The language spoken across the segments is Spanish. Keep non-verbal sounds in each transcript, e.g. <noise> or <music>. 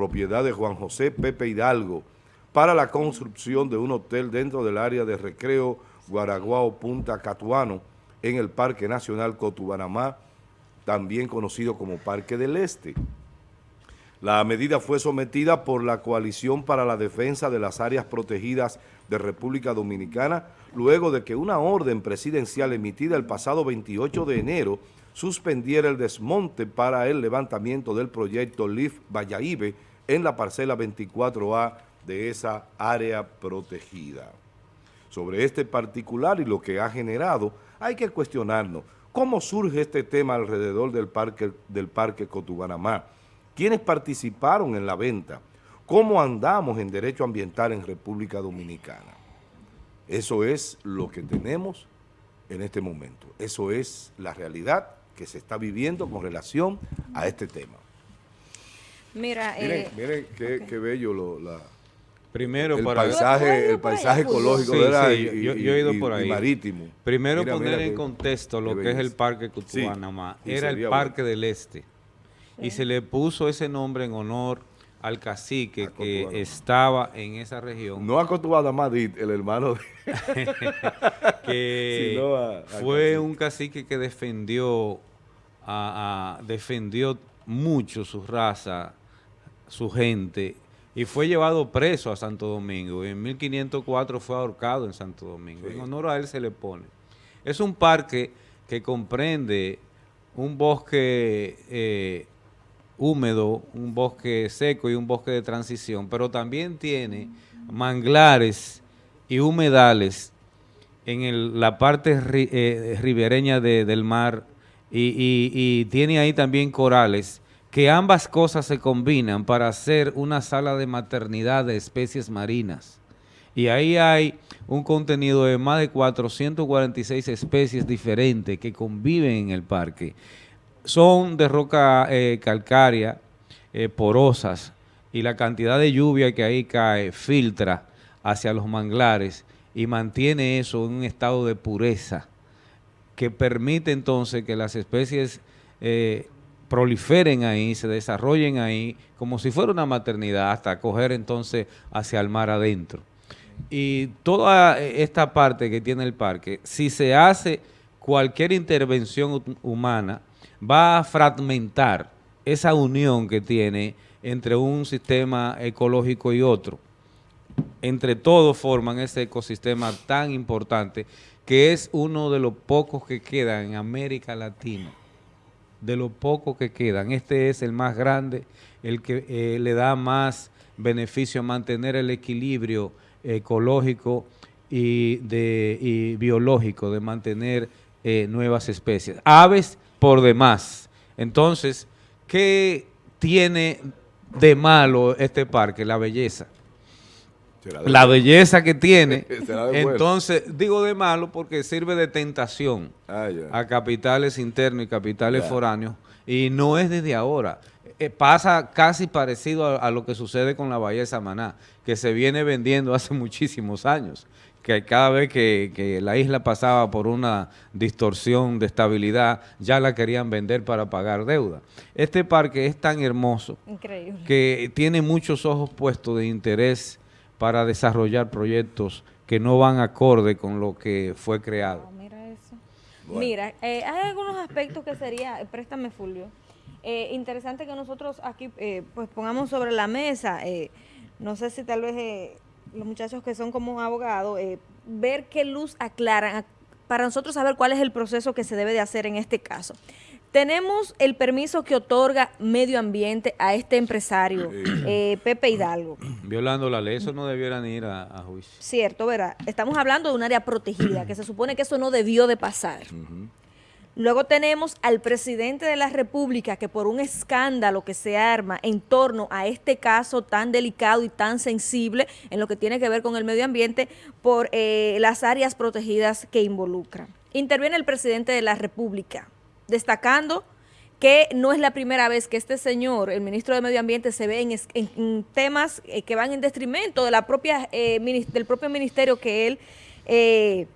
propiedad de Juan José Pepe Hidalgo, para la construcción de un hotel dentro del área de recreo Guaraguao Punta Catuano en el Parque Nacional Cotubanamá, también conocido como Parque del Este. La medida fue sometida por la Coalición para la Defensa de las Áreas Protegidas de República Dominicana, luego de que una orden presidencial emitida el pasado 28 de enero suspendiera el desmonte para el levantamiento del proyecto LIF Vallaíbe en la parcela 24A de esa área protegida. Sobre este particular y lo que ha generado, hay que cuestionarnos cómo surge este tema alrededor del parque, del parque Cotubanamá, quiénes participaron en la venta, cómo andamos en derecho ambiental en República Dominicana. Eso es lo que tenemos en este momento. Eso es la realidad que se está viviendo con relación a este tema. Mira, miren, eh, miren qué, bello lo, la, Primero el para paisaje, el paisaje ecológico sí, yo, he ido por ahí. marítimo. Primero poner en contexto lo que es el Parque Cutubanamá. Era el Parque del Este. Y se le puso ese nombre en honor al cacique que estaba en esa región. No a Cotubanamá, el hermano de... <laughs> que <laughs> fue un cacique que defendió, defendió mucho su raza, su gente, y fue llevado preso a Santo Domingo. En 1504 fue ahorcado en Santo Domingo. En honor a él se le pone. Es un parque que comprende un bosque eh, húmedo, un bosque seco y un bosque de transición, pero también tiene manglares y humedales en la parte eh, ribereña del mar y tiene ahí también corales que ambas cosas se combinan para hacer una sala de maternidad de especies marinas. Y ahí hay un contenido de más de 446 especies diferentes que conviven en el parque. Son de roca eh, calcárea, eh, porosas, y la cantidad de lluvia que ahí cae filtra hacia los manglares y mantiene eso en un estado de pureza que permite entonces que las especies eh, proliferen ahí, se desarrollen ahí, como si fuera una maternidad, hasta coger entonces hacia el mar adentro. Y toda esta parte que tiene el parque, si se hace cualquier intervención humana, va a fragmentar esa unión que tiene entre un sistema ecológico y otro. Entre todos forman ese ecosistema tan importante que es uno de los pocos que quedan en América Latina de lo poco que quedan. Este es el más grande, el que eh, le da más beneficio a mantener el equilibrio ecológico y, de, biológico, de mantener eh, nuevas especies. Aves por demás. Entonces, ¿qué tiene de malo este parque? La belleza la belleza que tiene. <laughs> Entonces, digo de malo porque sirve de tentación ah, a capitales internos y capitales foráneos y no es desde ahora. Eh, pasa casi parecido a, lo que sucede con la Bahía de Samaná, que se viene vendiendo <laughs> hace muchísimos años, que cada vez que, que, la isla pasaba por una distorsión de estabilidad, ya la querían vender para pagar deuda. Este parque es tan hermoso que tiene muchos ojos puestos de interés para desarrollar proyectos que no van acorde con lo que fue creado. mira eso. Mira, eh, hay algunos aspectos que sería, préstame Fulvio, eh, interesante que nosotros aquí eh, pues pongamos sobre la mesa, no sé si tal vez los muchachos que son como abogados, ver qué luz aclaran para nosotros saber cuál es el proceso que se debe de hacer en este caso. Tenemos el permiso que otorga medio ambiente a este empresario, eh, Pepe Hidalgo. Violando la ley, eso no debieran ir a, juicio. Cierto, ¿verdad? Estamos hablando de un área protegida, que se supone que eso no debió de pasar. Luego tenemos al presidente de la República que por un escándalo que se arma en torno a este caso tan delicado y tan sensible en lo que tiene que ver con el medio ambiente por eh, las áreas protegidas que involucran. Interviene el presidente de la República, destacando que no es la primera vez que este señor, el ministro de Medio Ambiente, se ve en, temas eh, que van en detrimento de la propia, eh, del propio ministerio que él, eh,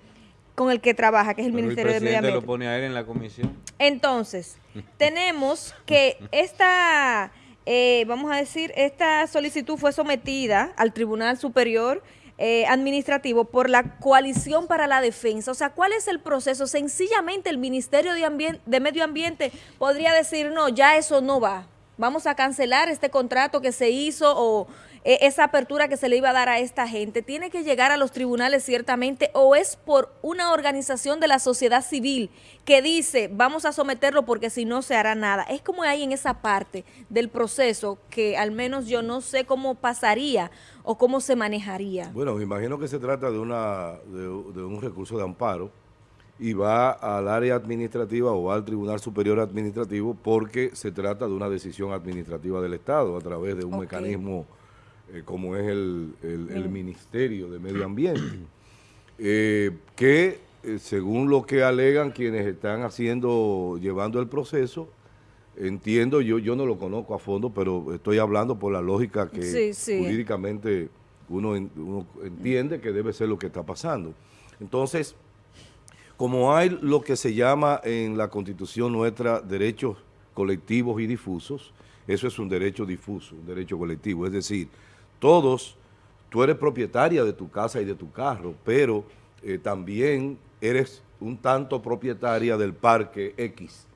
con el que trabaja, que es el Ministerio de Medio Ambiente. lo pone a él en la comisión. Entonces, <laughs> tenemos que esta eh, vamos a decir, esta solicitud fue sometida al Tribunal Superior eh, Administrativo por la Coalición para la Defensa. O sea, ¿cuál es el proceso? Sencillamente el Ministerio de, de Medio Ambiente podría decir, no, ya eso no va. Vamos a cancelar este contrato que se hizo o e, esa apertura que se le iba a dar a esta gente. ¿Tiene que llegar a los tribunales ciertamente o es por una organización de la sociedad civil que dice vamos a someterlo porque si no se hará nada? Es como hay en esa parte del proceso que al menos yo no sé cómo pasaría o cómo se manejaría. Bueno, me imagino que se trata de, una, de, un recurso de amparo y va al área administrativa o al Tribunal Superior Administrativo porque se trata de una decisión administrativa del Estado a través de un mecanismo eh, como es el, Ministerio de Medio Ambiente, <clears throat> eh, que eh, según lo que alegan quienes están haciendo, llevando el proceso, entiendo, yo, yo no lo conozco a fondo, pero estoy hablando por la lógica que jurídicamente uno, entiende que debe ser lo que está pasando. Entonces, como hay lo que se llama en la Constitución nuestra derechos colectivos y difusos, eso es un derecho difuso, un derecho colectivo, es decir, todos, tú eres propietaria de tu casa y de tu carro, pero eh, también eres un tanto propietaria del Parque X,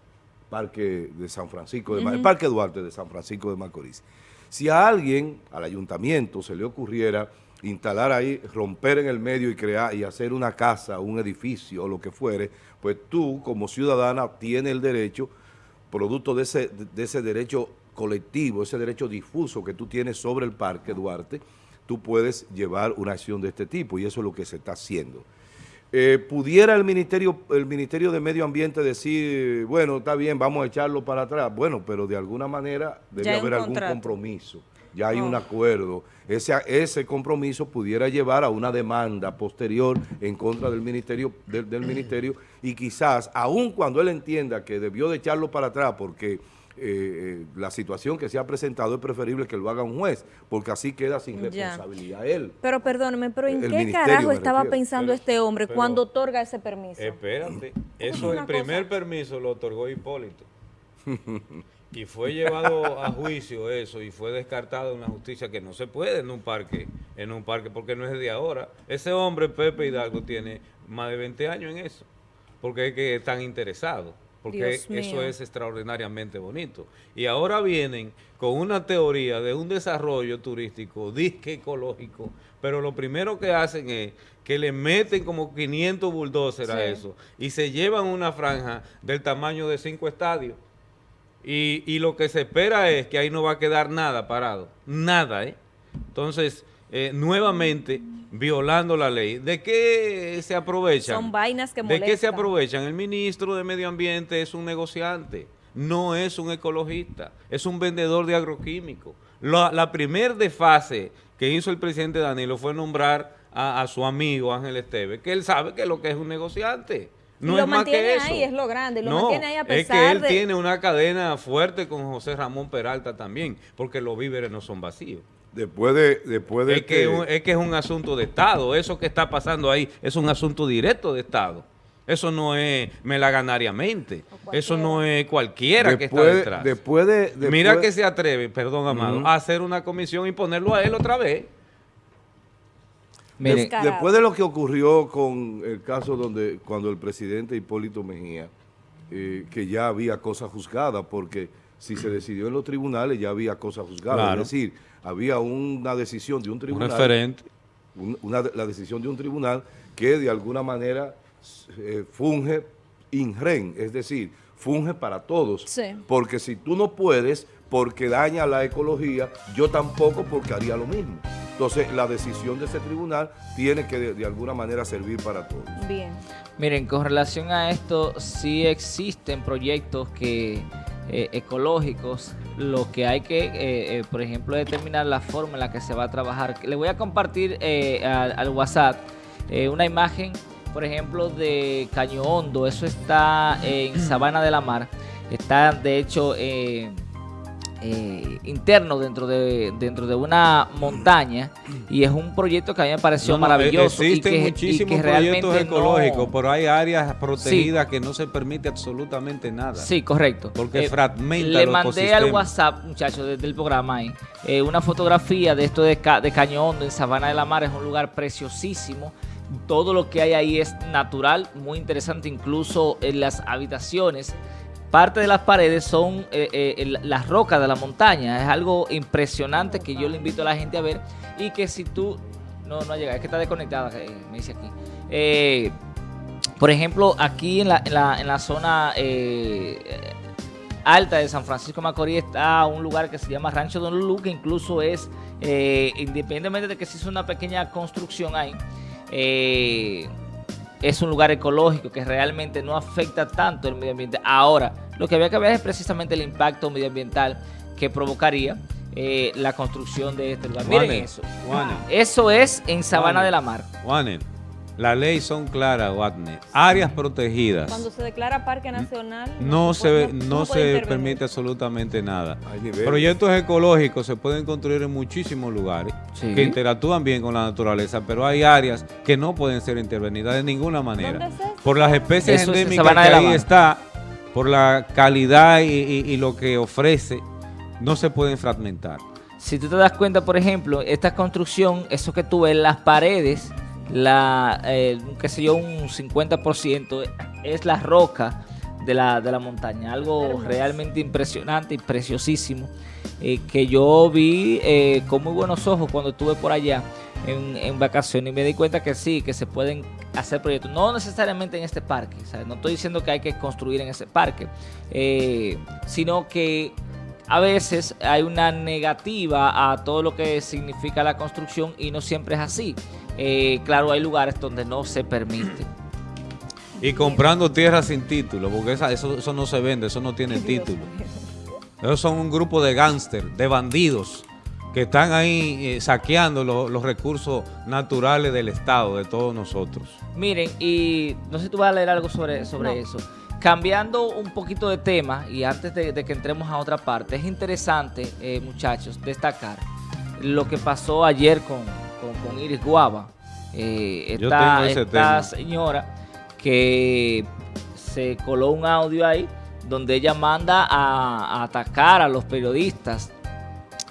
Parque de San Francisco, de el Parque Duarte de San Francisco de Macorís. Si a alguien, al ayuntamiento, se le ocurriera instalar ahí, romper en el medio y crear y hacer una casa, un edificio o lo que fuere, pues tú como ciudadana tienes el derecho, producto de ese, de ese derecho colectivo, ese derecho difuso que tú tienes sobre el Parque Duarte, tú puedes llevar una acción de este tipo y eso es lo que se está haciendo. Eh, ¿Pudiera el ministerio, el Ministerio de Medio Ambiente decir, bueno, está bien, vamos a echarlo para atrás? Bueno, pero de alguna manera debe haber algún compromiso, ya hay un oh. acuerdo. Ese, ese compromiso pudiera llevar a una demanda posterior en contra del ministerio, del ministerio y quizás, aun cuando él entienda que debió de echarlo para atrás porque eh, la situación que se ha presentado es preferible que lo haga un juez, porque así queda sin responsabilidad él. Pero perdóneme, pero ¿en qué carajo estaba pensando este hombre cuando otorga ese permiso? Espérate, <clears throat> eso el primer permiso lo otorgó Hipólito. y fue llevado a juicio eso y fue descartado en la justicia que no se puede en un parque, en un parque porque no es de ahora. Ese hombre, Pepe Hidalgo, tiene más de 20 años en eso, porque es que están interesados porque eso es extraordinariamente bonito. Y ahora vienen con una teoría de un desarrollo turístico, disque ecológico, pero lo primero que hacen es que le meten como 500 bulldozers a eso y se llevan una franja del tamaño de cinco estadios. Y, y lo que se espera es que ahí no va a quedar nada parado, nada, ¿eh? Entonces, eh, nuevamente violando la ley. ¿De qué se aprovechan? Son vainas que molestan. ¿De qué se aprovechan? El ministro de Medio Ambiente es un negociante, no es un ecologista, es un vendedor de agroquímicos. La, la primer desfase que hizo el presidente Danilo fue nombrar a, su amigo Ángel Esteve, que él sabe que lo que es un negociante. No lo es más que eso. ahí, es lo grande, lo mantiene ahí a pesar es que él tiene una cadena fuerte con José Ramón Peralta también, porque los víveres no son vacíos. Después de, después de es que, es que es un asunto de Estado. Eso que está pasando ahí es un asunto directo de Estado. Eso no es melaganariamente. Eso no es cualquiera que está detrás. Después de, Mira que se atreve, perdón, Amado, a hacer una comisión y ponerlo a él otra vez. después de lo que ocurrió con el caso donde cuando el presidente Hipólito Mejía, eh, que ya había cosas juzgadas, porque si se decidió en los tribunales ya había cosas juzgadas. Es decir, había una decisión de un tribunal. Un referente. Una, la decisión de un tribunal que de alguna manera eh, funge inren, es decir, funge para todos. Porque si tú no puedes, porque daña la ecología, yo tampoco porque haría lo mismo. Entonces, la decisión de ese tribunal tiene que de, de, alguna manera servir para todos. Bien. Miren, con relación a esto, sí existen proyectos que eh, ecológicos, lo que hay que, eh, eh, por ejemplo, determinar la forma en la que se va a trabajar. Le voy a compartir al, WhatsApp una imagen, por ejemplo, de Caño Hondo. Eso está en Sabana de la Mar. Está, de hecho, eh, interno dentro de dentro de una montaña y es un proyecto que a mí me pareció No, no, maravilloso Existen y que, y muchísimos que proyectos ecológicos, no- pero hay áreas protegidas que no se permite absolutamente nada. Sí, correcto. Porque fragmenta Le mandé al. WhatsApp, muchachos, desde el programa ahí, eh, una fotografía de esto de, Ca- de Caño Hondo en Sabana de la Mar. Es un lugar preciosísimo. Todo lo que hay ahí es natural, muy interesante, incluso en las habitaciones. Parte de las paredes son eh, eh, las rocas de la montaña. Es algo impresionante que yo le invito a la gente a ver. Y que si tú... No, no ha es que está desconectada, eh, me dice aquí. Eh, por ejemplo, aquí en la, zona alta de San Francisco Macorís está un lugar que se llama Rancho Don Lulu, que incluso es, independientemente de que se hizo una pequeña construcción ahí, es un lugar ecológico que realmente no afecta tanto el medio ambiente. Ahora, lo que había que ver es precisamente el impacto medioambiental que provocaría eh, la construcción de este lugar. Miren eso. Eso es en Sabana de la Mar. La ley son claras, Watner. Áreas protegidas. Cuando se declara parque nacional, No se, puede- no, se permite absolutamente nada. Proyectos ecológicos se pueden construir en muchísimos lugares Sí. que interactúan bien con la naturaleza, pero hay áreas que no pueden ser intervenidas de ninguna manera. ¿Dónde es eso? Por las especies Eso endémicas que ahí está, por la calidad y, y- y lo que ofrece, no se pueden fragmentar. Si tú te das cuenta, por ejemplo, esta construcción, eso que tú ves, las paredes, la, eh, qué sé yo, un 50% es la roca de la, de la montaña. Algo realmente impresionante y preciosísimo. eh, que yo vi eh, con muy buenos ojos cuando estuve por allá en, en vacaciones y me di cuenta que sí, que se pueden hacer proyectos. No necesariamente en este parque, ¿sabes? no estoy diciendo que hay que construir en ese parque, eh, sino que a veces hay una negativa a todo lo que significa la construcción y no siempre es así. Eh, claro, hay lugares donde no se permite. <clears throat> Y comprando tierra sin título, porque esa- eso, eso no se vende, eso no tiene Dios título. Esos son un grupo de gángster, de bandidos, que están ahí eh, saqueando lo- los recursos naturales del Estado, de todos nosotros. Miren, y no sé si tú vas a leer algo sobre, sobre No. eso. Cambiando un poquito de tema y antes de, de que entremos a otra parte, es interesante, eh, muchachos, destacar lo que pasó ayer con, con, con Iris Guava. Eh, esta señora que se coló un audio ahí donde ella manda a, a atacar a los periodistas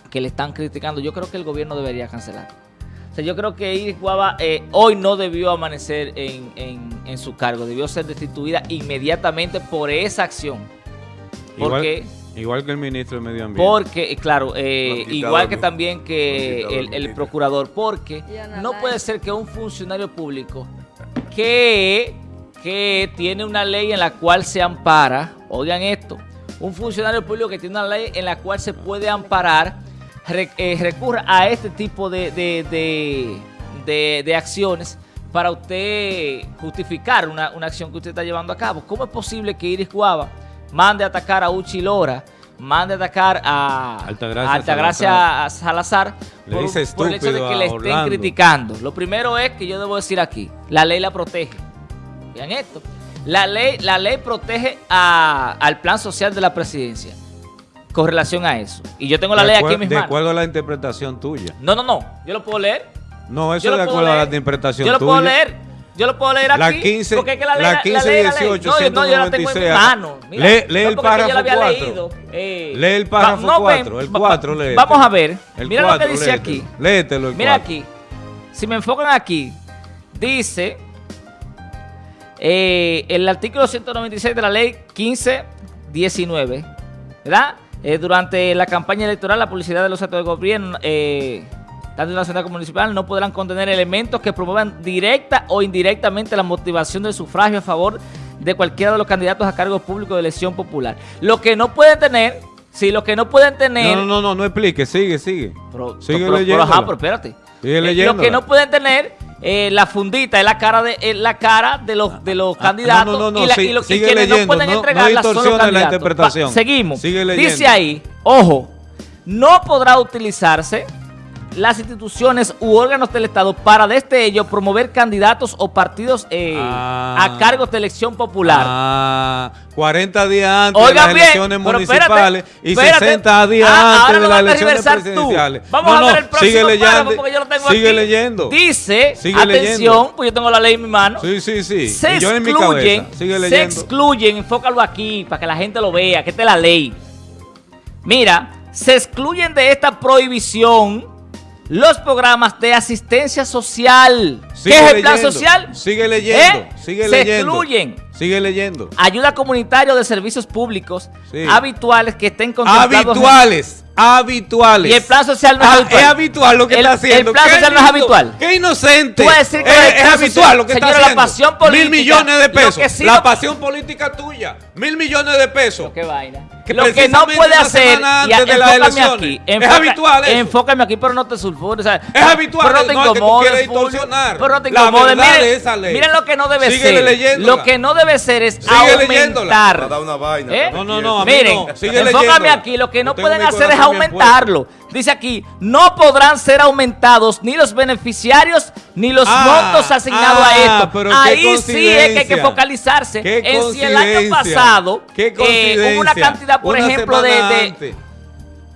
que le están criticando. Yo creo que el gobierno debería cancelar. O sea, yo creo que Iris Guava eh, hoy no debió amanecer en, en- en su cargo, debió ser destituida inmediatamente por esa acción. Porque, Igual, igual que el ministro de Medio Ambiente. porque eh, claro, eh, igual al que también que el, procurador, porque no puede ser que un funcionario público que, que tiene una ley en la cual se ampara, oigan esto, un funcionario público que tiene una ley en la cual se puede amparar, re- eh, recurra a este tipo de, de- de- de- de acciones para usted justificar una, una acción que usted está llevando a cabo. ¿Cómo es posible que Iris Guava mande a atacar a Uchi Lora, mande a atacar a Altagracia a Altagracia Salazar, por, dice por el hecho de que le estén Orlando. criticando? Lo primero es que yo debo decir aquí, la ley la protege. Vean esto. La ley, la ley protege a- al plan social de la presidencia con relación a eso. Y yo tengo la De ley aquí en mis De manos. acuerdo a la interpretación tuya. No, no, no. Yo lo puedo leer. No, eso Yo de acuerdo a la interpretación Yo lo tuya. puedo leer. Yo lo puedo leer aquí. La 15, porque es que la ley, la la 15 ley, la ley. 18, No, yo, no, yo la tengo en mis 196. manos. Mira, Lee- lee no el porque yo la había párrafo leído. Eh, Lee el párrafo no, ven, cuatro, el va- cuatro, va- léetelo. Vamos a ver. El Mira lo que dice léetelo. aquí. Léetelo el Mira aquí. Si me enfocan aquí, dice eh, el artículo 196 de la ley 1519, ¿verdad? Eh, durante la campaña electoral, la publicidad de los actos de gobierno, eh, tanto nacional como municipal, no podrán contener elementos que promuevan directa o indirectamente la motivación del sufragio a favor de cualquiera de los candidatos a cargos públicos de elección popular. Lo que no pueden tener, si lo que no pueden tener... No, no, no, no, no explique, sigue, sigue. Pero, Sigue pero- pero, ajá, pero espérate. Sigue Eh, lo que no pueden tener eh, la fundita es la cara de es la cara de los de los Ah, candidatos no, no, no, y, la- y lo- y quienes leyendo, no pueden entregarla son los distorsiones la candidatos. interpretación. Va, seguimos. Sigue leyendo. Dice ahí, ojo, no podrá utilizarse las instituciones u órganos del Estado para desde ello promover candidatos o partidos eh, Ah. a cargos de elección popular. Ah, 40 días antes Oigan de las bien, elecciones municipales espérate, y espérate. 60 días Ah, antes de las elecciones tergiversar tú. presidenciales. Vamos No, a ver el próximo sigue leyendo, porque yo lo tengo sigue aquí. leyendo. Dice, Sigue atención, leyendo. pues yo tengo la ley en mi mano. Sí, sí, sí. Se yo en mi excluyen. Sigue se excluyen, enfócalo aquí para que la gente lo vea, que esta es la ley. Mira, se excluyen de esta prohibición los programas de asistencia social. Sigue ¿Qué es el plan leyendo, social? Sigue leyendo. ¿Eh? Sigue se leyendo. excluyen. Sigue leyendo. Ayuda comunitaria de servicios públicos Sí. habituales que estén contemplados. en- Habituales. Habituales. Y el plan social no es Ah, habitual. Es habitual lo que El- está haciendo. el plan social no es habitual. Qué inocente. A decir que es, habitual social- lo que está señora, la haciendo. pasión política, Mil millones de pesos. sí la no- pasión política tuya. Mil millones de pesos. Qué vaina. Que lo que no puede hacer, antes de las enfócame elecciones. aquí, Es habitual eso. Enfócame aquí, pero no te sulfures. o sea, Es habitual, Pero no te no, es que tú incomodes, quieres distorsionar Pero no te incomodes. Miren, miren lo que no debe ser. Lo que no debe ser es Sigue aumentar. una vaina. ¿Eh? No, no, no, a mí Miren, no. Enfócame aquí, lo que no tengo pueden hacer es aumentarlo. Dice aquí, no podrán ser aumentados ni los beneficiarios ni los Ah, montos asignados ah, a esto. pero Ahí sí es que hay que coincidencia. focalizarse en si el año coincidencia. pasado eh, hubo una coincidencia. cantidad, por Una ejemplo, de... de- antes.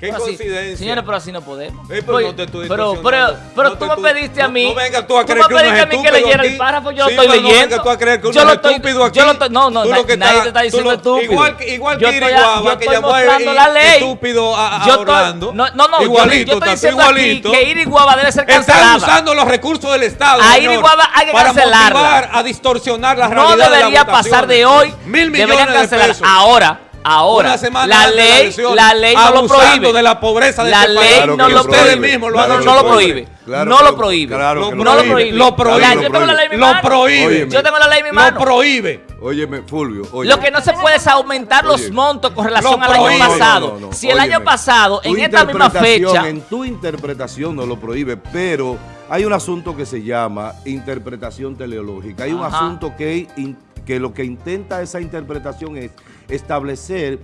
Qué Pero así- coincidencia. señores, pero así no podemos. Pero Oye, no te estoy pero, pero, pero No tú me pediste a no- mí. no vengas tú a creer que uno es pediste a mí que estúpido leyera el párrafo, yo Sí, lo estoy pero no leyendo. vengas tú a creer que uno yo es lo estoy, estúpido aquí. Yo lo estoy, no, no, Tú na- lo que nadie está- te está tú diciendo lo- estúpido. Igual, que- igual que Iriguaba, que llamó estúpido a, Yo estoy- Orlando. No, no, no, igualito, yo, estoy diciendo aquí que Iriguaba debe ser Están cancelada. usando los recursos del Estado. A Iriguaba hay que para cancelarla. motivar a distorsionar la no realidad de la debería pasar de hoy. Mil millones de cancelar. pesos. Ahora, ahora. La ley, la ley no lo prohíbe. de la pobreza de la este ley. Claro no lo lo prohíbe. Ustedes mismos lo no, han no, hecho. no lo Claro prohíbe. Claro no lo lo- prohíbe. claro Lo no lo prohíbe, prohíbe. lo prohíbe. Yo tengo la ley en mi Lo mano. prohíbe. Óyeme. Yo tengo la ley en mi Lo prohíbe. Óyeme, Fulvio. Oye. Lo que no se puede es aumentar los Oye, montos con relación lo al año prohíbe. pasado. No, no, no, si el óyeme. año pasado, Tu en esta misma fecha, En tu interpretación no lo prohíbe, pero hay un asunto que se llama interpretación teleológica. Hay un asunto que, in- que lo que intenta esa interpretación es establecer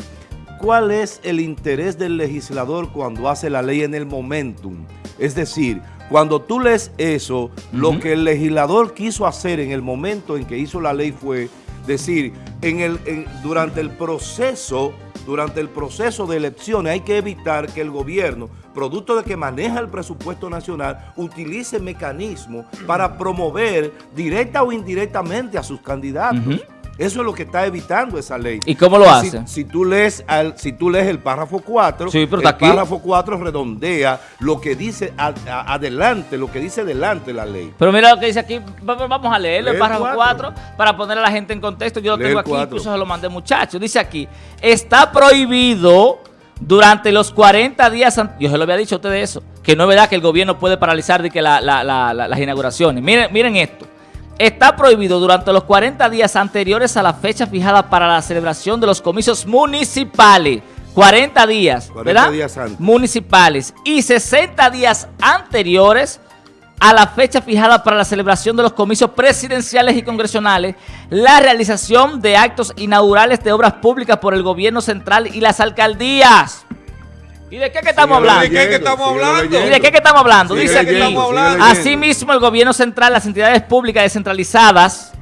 cuál es el interés del legislador cuando hace la ley en el momentum. Es decir, cuando tú lees eso, lo que el legislador quiso hacer en el momento en que hizo la ley fue decir, en el, en- durante el proceso, durante el proceso de elecciones hay que evitar que el gobierno, producto de que maneja el presupuesto nacional, utilice mecanismos para promover directa o indirectamente a sus candidatos. Eso es lo que está evitando esa ley. ¿Y cómo lo si, hace? Si tú lees, al- si tú lees el párrafo 4, Sí, pero el aquí. párrafo 4 redondea lo que dice a- a- adelante, lo que dice adelante la ley. Pero mira lo que dice aquí, va- va- vamos a leerlo, Lee el párrafo cuatro. 4, para poner a la gente en contexto. Yo lo Lee tengo aquí, incluso se lo mandé muchachos. Dice aquí, está prohibido durante los 40 días, yo se lo había dicho a ustedes eso, que no es verdad que el gobierno puede paralizar de que la- la- la- la- las inauguraciones. Miren, miren esto. Está prohibido durante los 40 días anteriores a la fecha fijada para la celebración de los comicios municipales. 40 días, 40 ¿verdad? días antes. Municipales. Y 60 días anteriores a la fecha fijada para la celebración de los comicios presidenciales y congresionales, la realización de actos inaugurales de obras públicas por el gobierno central y las alcaldías. ¿Y de qué que estamos hablando? ¿De qué que estamos hablando? ¿Y de qué que estamos hablando? Dice aquí. Asimismo, el gobierno central, las entidades públicas descentralizadas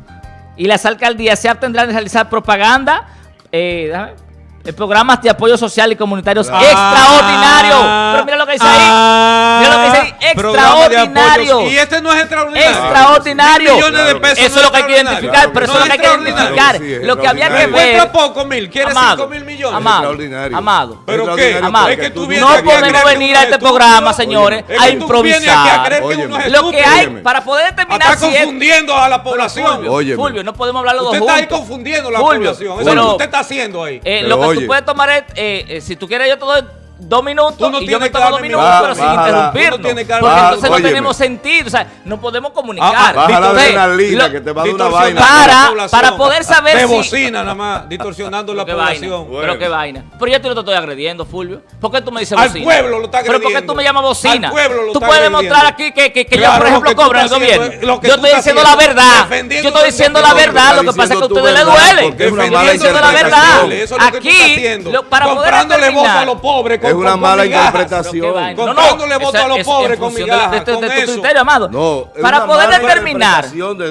y las alcaldías se abstendrán de realizar propaganda, eh, déjame ver, eh, programas de apoyo social y comunitarios Ah, extraordinarios. Pero mira lo que dice ahí. Ah, Mira lo que dice ahí, extraordinario. Y este no es extraordinario. Extraordinario. Mil millones de pesos Eso es lo que hay que identificar, pero eso es lo que hay que identificar. Sí, Lo que había que ver. Encuentra poco mil, quiere Amado, 5 mil millones. Amado, Extraordinario. amado. ¿Pero qué? Amado. Es que tú No podemos venir a es este programa, señores, a improvisar. creer que Óyeme. uno es Lo que hay para poder determinar Está confundiendo a la población. Fulvio, no podemos hablar los dos Usted está ahí juntos. confundiendo a la Fulvio, población. Eso es lo que usted está haciendo ahí. Eh, Pero lo que oye. tú puedes tomar eh, eh, si tú quieres yo te doy dos minutos no y yo me tomo dos minutos, minutos. pero sin interrumpirnos. No porque entonces no tenemos sentido, o sea, no podemos Ah, comunicar. ah, Baja adrenalina lo- que te va a dar una vaina. Para- para poder saber de si- bocina nada más, distorsionando la vaina, población. Bueno. pero qué vaina. Pero yo te estoy agrediendo, Fulvio. ¿Por qué tú me dices Al bocina? pueblo lo está Pero ¿por qué agrediendo. tú me llamas bocina? Al pueblo lo tú está puedes agrediendo. demostrar aquí que, que, que yo, por lo ejemplo, cobro en el gobierno. lo yo estoy diciendo la verdad. Yo estoy lo diciendo la verdad. Lo que pasa es que a ustedes les duele. Yo estoy diciendo la verdad. lo Aquí, lo- para poder Comprándole voz a los pobres Es una con mala migajas. interpretación. Pero qué vaina. Comprándole votos a los pobres con migajas, de, de- con de tu criterio, amado. No, para poder determinar,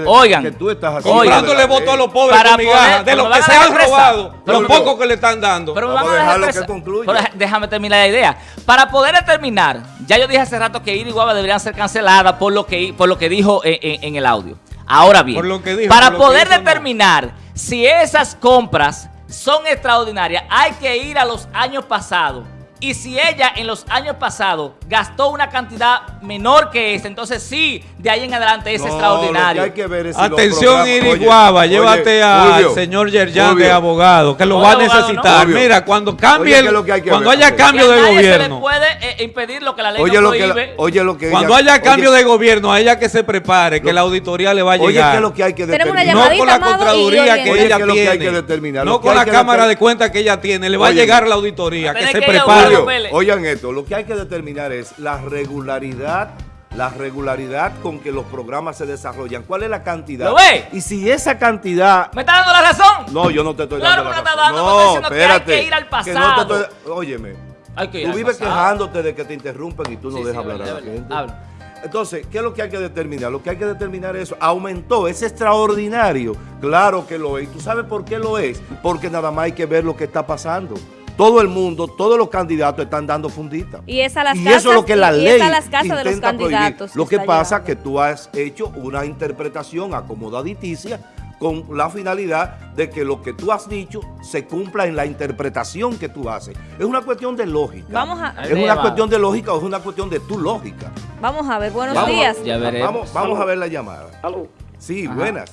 oigan, que tú estás haciendo oigan, Comprándole la votos a los pobres Para con migajas, poder- de pero lo me que se han robado, expresar. lo Pero- poco que le están dando. Pero me Vamos van a dejar que expresar- concluya. déjame terminar la idea. Para poder determinar, ya yo dije hace rato que Iri y Guava deberían ser canceladas por lo que, por lo que dijo en, en- en el audio. Ahora bien, Por lo que dijo, para por lo que poder no. determinar si esas compras son extraordinarias, hay que ir a los años pasados. Y si ella en los años pasados gastó una cantidad menor que esta, entonces sí, de ahí en adelante es No, extraordinario. lo que hay que ver es si los Atención, programas- Iri Oye, Guava, oye, llévate al señor Yerjan de abogado, que lo va a necesitar. no. Mira, cuando cambie, Oye, el- ¿qué es lo que hay que cuando ver? haya cambio de nadie se le gobierno, puede eh, impedir lo que la ley Oye no lo, que prohíbe. oye lo que cuando ella- haya cambio oye, de gobierno, a ella que se prepare, que la auditoría le va a Oye, ¿qué llegar. es lo que hay que determinar? no con la Contraloría que. Oye, ella ¿qué es lo que tiene. que No que con la que cámara de cuenta que ella tiene. Le va Oye, a llegar la auditoría. Que se que prepare. Julio, oigan esto, lo que hay que determinar es la regularidad, la regularidad con que los programas se desarrollan. ¿Cuál es la cantidad? ¿Lo ve? Y si esa cantidad... ¿Me está dando la razón? No, yo no te estoy Claro dando que la me está razón. dando, No, diciendo que hay espérate. que ir al no te pasado. estoy- Óyeme, Hay que ir tú al vives pasado. quejándote de que te interrumpen y tú no Sí, dejas sí, hablar a la gente. Habla. Entonces, ¿qué es lo que hay que determinar? Lo que hay que determinar es, aumentó, es extraordinario. Claro que lo es. ¿Y tú sabes por qué lo es? Porque nada más hay que ver lo que está pasando. Todo el mundo, todos los candidatos están dando funditas. Y es a las y casas, eso es lo que la ley es a las casas de los intenta prohibir. candidatos. Lo que pasa es llevando. que tú has hecho una interpretación acomodaditicia con la finalidad de que lo que tú has dicho se cumpla en la interpretación que tú haces. Es una cuestión de lógica. Vamos a- Es una cuestión de lógica o es una cuestión de tu lógica. Vamos a ver, buenos Vamos, días. Ya. Vamos, vamos a ver la llamada. Aló, Sí, Ajá. buenas.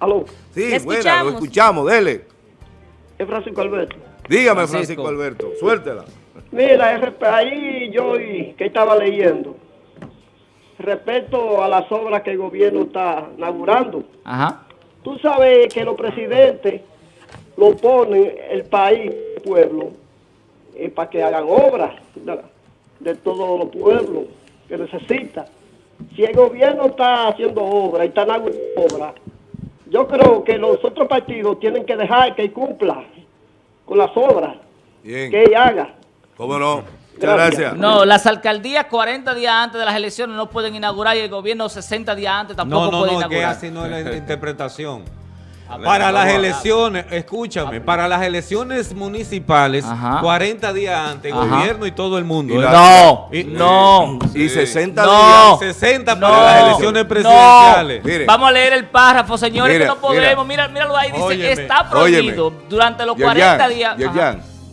aló, Sí, buenas, lo escuchamos, dele. Es Francisco Alberto. Dígame, Francisco. Francisco Alberto, suéltela. Mira, ahí yo que estaba leyendo, respecto a las obras que el gobierno está inaugurando, Ajá. tú sabes que los presidentes lo ponen el país, el pueblo, eh, para que hagan obras de, de todos los pueblos que necesita. Si el gobierno está haciendo obras y está inaugurando obras, yo creo que los otros partidos tienen que dejar que él cumpla con las obras Bien, que él haga. ¿cómo no? Muchas Gracias. No, las alcaldías 40 días antes de las elecciones no pueden inaugurar y el gobierno 60 días antes tampoco No, no, puede no, que inaugurar. así no es la <laughs> interpretación. Para las elecciones, escúchame, para las elecciones municipales, Ajá. 40 días antes, Ajá. gobierno y todo el mundo. Y la- No, Y- no. Y 60 No. días. 60 No. para las elecciones presidenciales. Mire. Vamos a leer el párrafo, señores, Mira, que no podemos. Mira, míralo ahí, dice, Óyeme. está prohibido durante los 40 días.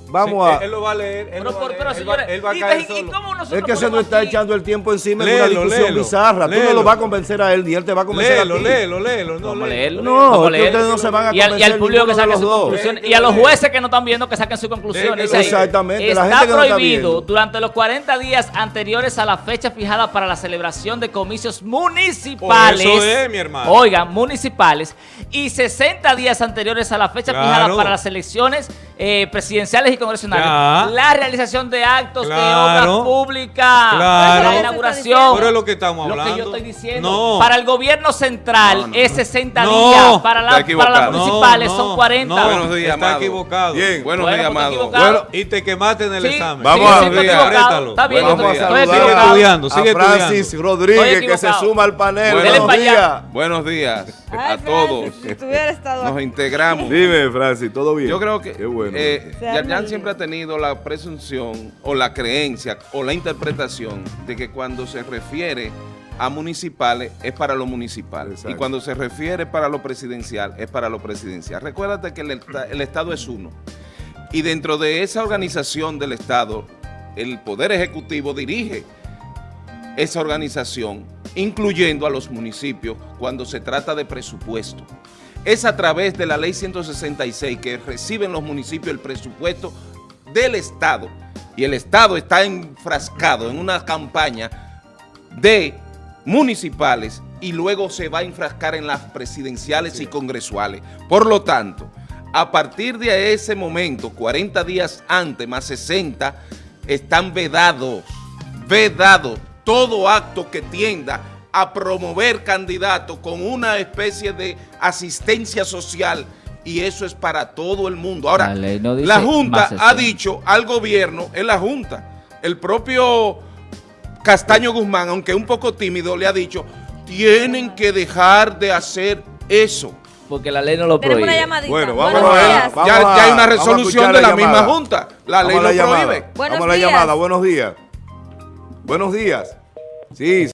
Vamos Sí, a... él lo va a leer. Él, Pero, va a leer, pero, él va- señores, él va a y- caer y- y solo. cómo nosotros Es que se nos está aquí- echando el tiempo encima en Léelo, una discusión léelo, bizarra. Tú no léelo. lo vas a convencer a él, ni él te va a convencer Léelo, a ti. léelo, léelo. No, Vamos a léelo. leerlo. No, Vamos ustedes no se van a y al, y al convencer público que saque sus conclusiones. Y a los jueces que no están viendo que saquen sus conclusiones. Exactamente, la Está no prohibido durante los 40 días anteriores a la fecha fijada para la celebración de comicios municipales. Por eso es, mi hermano. Oigan, municipales. Y 60 días anteriores a la fecha fijada para las elecciones eh, presidenciales y. Ya. La realización de actos de Claro. obras públicas. Claro. La inauguración. Pero es lo que estamos Lo hablando. que yo estoy diciendo. No. Para el gobierno central No, no, es no. 60 No. días. Para, la- para las municipales No, son 40. no, Buenos días, Está amado. equivocado. Bien. Buenos Bueno, días, pues, amado. equivocado. Bueno, Y te quemaste en el Sí, examen. Vamos sí, a. Rétalo. Está bien, Vamos a estoy- Sigue estudiando, sigue a Francis estudiando. Rodríguez que se suma al panel. Bueno. Buenos días. Buenos días Ay, a Francis, todos. Si tuviera estado Nos integramos. Dime, Francis, ¿todo bien? Yo creo que Qué bueno. eh, Se arma Siempre ha tenido la presunción o la creencia o la interpretación de que cuando se refiere a municipales es para lo municipal Exacto. y cuando se refiere para lo presidencial es para lo presidencial. Recuérdate que el Estado es uno y dentro de esa organización del Estado el Poder Ejecutivo dirige esa organización, incluyendo a los municipios cuando se trata de presupuesto. Es a través de la ley 166 que reciben los municipios el presupuesto del Estado. Y el Estado está enfrascado en una campaña de municipales y luego se va a enfrascar en las presidenciales y congresuales. Por lo tanto, a partir de ese momento, 40 días antes más 60, están vedados, vedados todo acto que tienda a promover candidatos con una especie de asistencia social y eso es para todo el mundo. Ahora, La no Junta ha dicho al gobierno, es la Junta, el propio Castaño Guzmán, aunque un poco tímido, le ha dicho, tienen que dejar de hacer eso. Porque la ley no lo prohíbe. Bueno, vamos a ver. ya, hay una resolución de la la misma. Junta. La Vamos ley lo prohíbe. Buenos Vamos a la días. llamada. Buenos días. Buenos días. Sí.